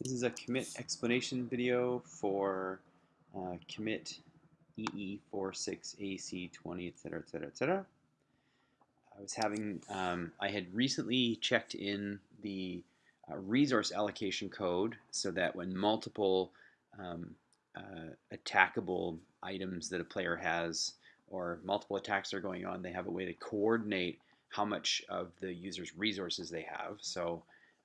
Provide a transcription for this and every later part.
This is a commit explanation video for uh, commit EE46AC20, etc., etc., etc. I was having, um, I had recently checked in the uh, resource allocation code so that when multiple um, uh, attackable items that a player has or multiple attacks are going on, they have a way to coordinate how much of the user's resources they have. So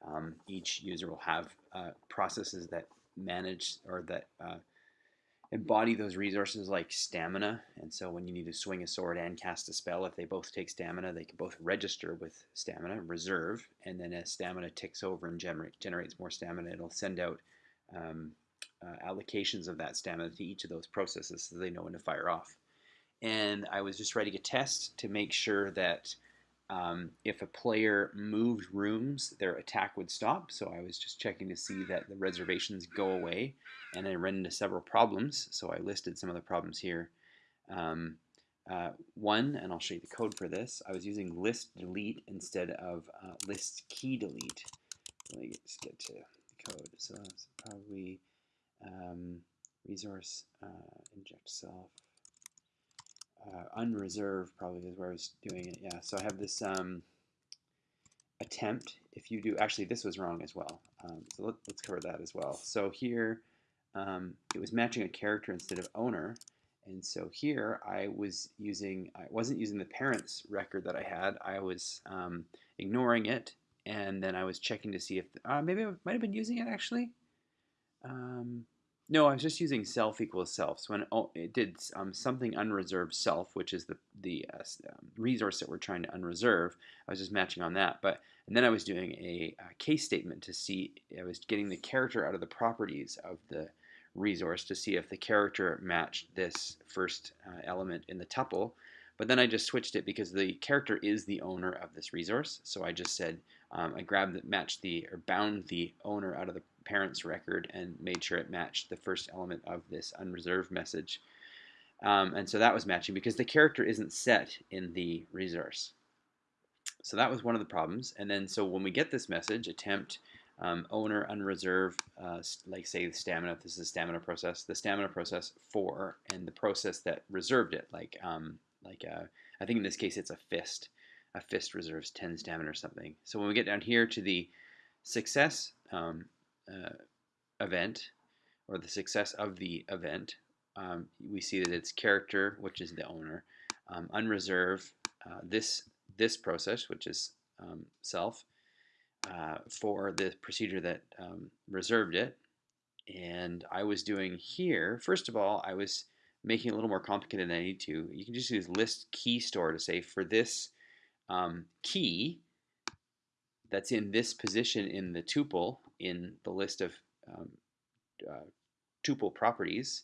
um, each user will have uh, processes that manage or that uh, embody those resources like stamina. And so when you need to swing a sword and cast a spell, if they both take stamina, they can both register with stamina, reserve, and then as stamina ticks over and gener generates more stamina, it'll send out um, uh, allocations of that stamina to each of those processes so they know when to fire off. And I was just writing a test to make sure that um, if a player moved rooms, their attack would stop. So I was just checking to see that the reservations go away. And I ran into several problems. So I listed some of the problems here. Um, uh, one, and I'll show you the code for this, I was using list delete instead of uh, list key delete. Let me just get to the code. So it's probably um, resource uh, inject self uh, unreserved probably is where I was doing it. Yeah, so I have this um, attempt. If you do, actually this was wrong as well. Um, so let, us cover that as well. So here um, it was matching a character instead of owner. And so here I was using, I wasn't using the parents record that I had. I was um, ignoring it. And then I was checking to see if, uh, maybe I might have been using it actually. Um, no, I was just using self equals self. So when oh, it did um, something unreserved self, which is the the uh, um, resource that we're trying to unreserve, I was just matching on that. But and then I was doing a, a, case statement to see I was getting the character out of the properties of the resource to see if the character matched this first uh, element in the tuple. But then I just switched it because the character is the owner of this resource. So I just said um, I grabbed the matched the or bound the owner out of the parent's record and made sure it matched the first element of this unreserved message. Um, and so that was matching because the character isn't set in the resource. So that was one of the problems. And then so when we get this message, attempt um, owner unreserved, uh, like say the stamina, this is a stamina process, the stamina process for, and the process that reserved it, like um, like uh, I think in this case it's a fist. A fist reserves 10 stamina or something. So when we get down here to the success um, event or the success of the event, um, we see that it's character, which is the owner, um, unreserve uh, this this process, which is um, self, uh, for the procedure that um, reserved it. And I was doing here, first of all, I was making it a little more complicated than I need to. You can just use list key store to say for this um, key that's in this position in the tuple, in the list of um, uh, tuple properties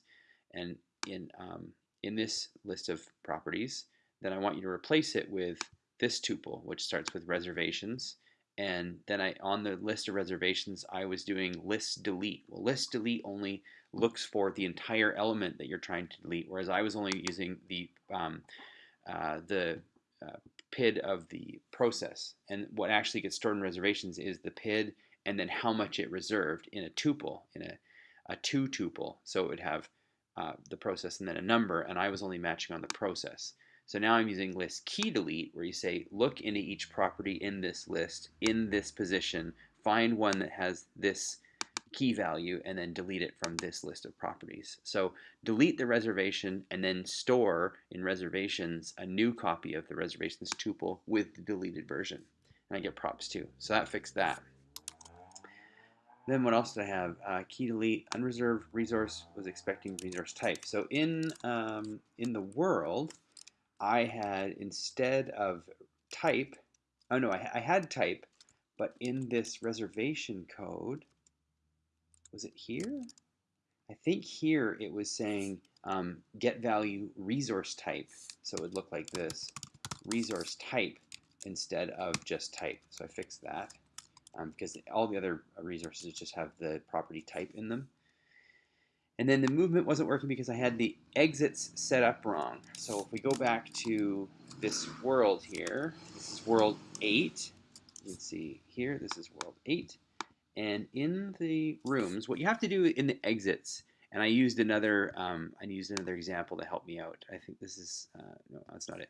and in, um, in this list of properties, then I want you to replace it with this tuple, which starts with reservations. And then I, on the list of reservations, I was doing list delete. Well, list delete only looks for the entire element that you're trying to delete, whereas I was only using the um, uh, the uh, PID of the process. And what actually gets stored in reservations is the PID and then how much it reserved in a tuple, in a, a two tuple. So it would have uh, the process and then a number, and I was only matching on the process. So now I'm using list key delete, where you say, look into each property in this list, in this position, find one that has this key value, and then delete it from this list of properties. So delete the reservation, and then store in reservations a new copy of the reservations tuple with the deleted version. And I get props too. So that fixed that. Then what else did I have? Uh, key delete, unreserved resource was expecting resource type. So in, um, in the world, I had instead of type, oh no, I, I had type, but in this reservation code, was it here? I think here it was saying um, get value resource type. So it would look like this, resource type instead of just type. So I fixed that um, because all the other resources just have the property type in them. And then the movement wasn't working because I had the exits set up wrong. So if we go back to this world here, this is world 8. You can see here, this is world 8. And in the rooms, what you have to do in the exits, and I used another, um, I used another example to help me out. I think this is, uh, no, that's not it.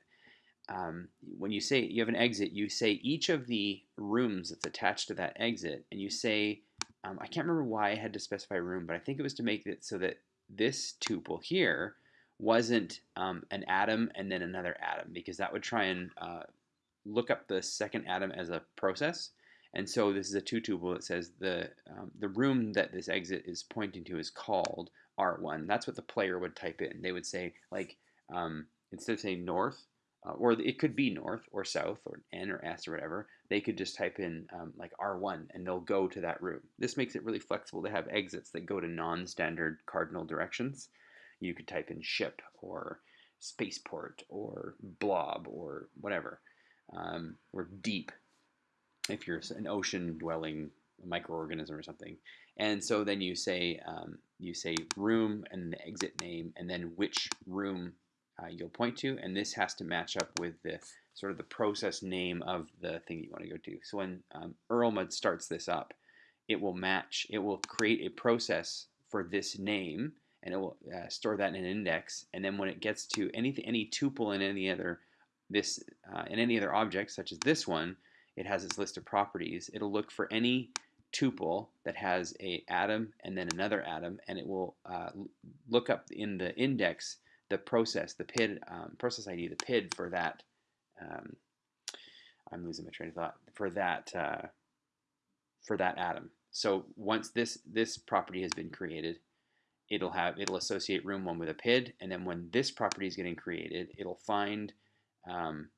Um, when you say you have an exit, you say each of the rooms that's attached to that exit, and you say, um, I can't remember why I had to specify room, but I think it was to make it so that this tuple here wasn't um, an atom and then another atom, because that would try and uh, look up the second atom as a process. And so this is a two tuple that says the, um, the room that this exit is pointing to is called R1. That's what the player would type in. They would say, like, um, instead of saying north, uh, or it could be north or south or N or S or whatever, they could just type in um, like R1 and they'll go to that room. This makes it really flexible to have exits that go to non-standard cardinal directions. You could type in ship or spaceport or blob or whatever, um, or deep if you're an ocean dwelling microorganism or something. And so then you say um, you say room and the exit name and then which room uh, you'll point to, and this has to match up with the sort of the process name of the thing you want to go to. So when um, Erlmud starts this up, it will match, it will create a process for this name, and it will uh, store that in an index, and then when it gets to anything, any tuple in any other this uh, in any other object, such as this one, it has its list of properties. It'll look for any tuple that has a atom and then another atom, and it will uh, look up in the index the process, the PID um, process ID, the PID for that. Um, I'm losing my train of thought for that uh, for that atom. So once this this property has been created, it'll have it'll associate room one with a PID, and then when this property is getting created, it'll find um,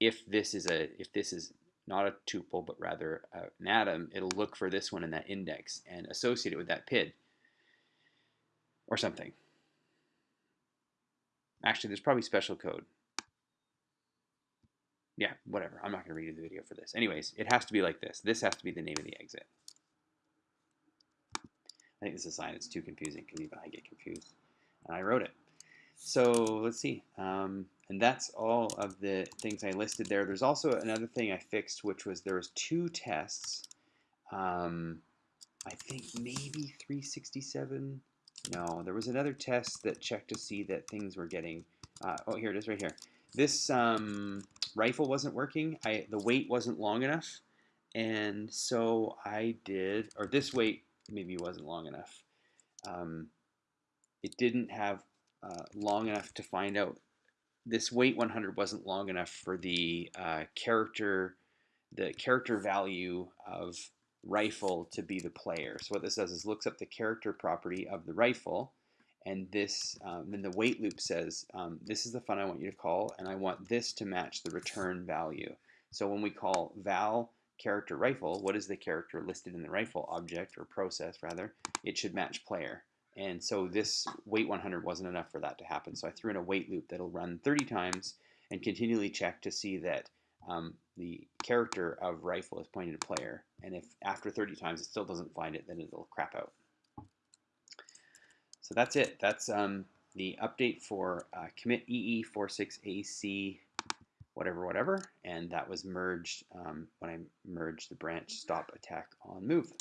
if this is a if this is not a tuple but rather an atom, it'll look for this one in that index and associate it with that PID or something. Actually, there's probably special code. Yeah, whatever. I'm not going to redo the video for this. Anyways, it has to be like this. This has to be the name of the exit. I think this is a sign it's too confusing because even I get confused. And I wrote it. So let's see. Um, and that's all of the things I listed there. There's also another thing I fixed, which was there was two tests. Um, I think maybe 367 no, there was another test that checked to see that things were getting. Uh, oh, here it is, right here. This um, rifle wasn't working. I the wait wasn't long enough, and so I did. Or this wait maybe wasn't long enough. Um, it didn't have uh, long enough to find out. This wait 100 wasn't long enough for the uh, character, the character value of rifle to be the player. So what this does is looks up the character property of the rifle, and this um, then the wait loop says um, this is the fun I want you to call, and I want this to match the return value. So when we call val character rifle, what is the character listed in the rifle object or process rather? It should match player. And so this wait 100 wasn't enough for that to happen. So I threw in a wait loop that'll run 30 times and continually check to see that um, the character of rifle is pointing to player. And if after 30 times it still doesn't find it, then it'll crap out. So that's it. That's um, the update for uh, commit EE46AC whatever, whatever. And that was merged um, when I merged the branch stop attack on move.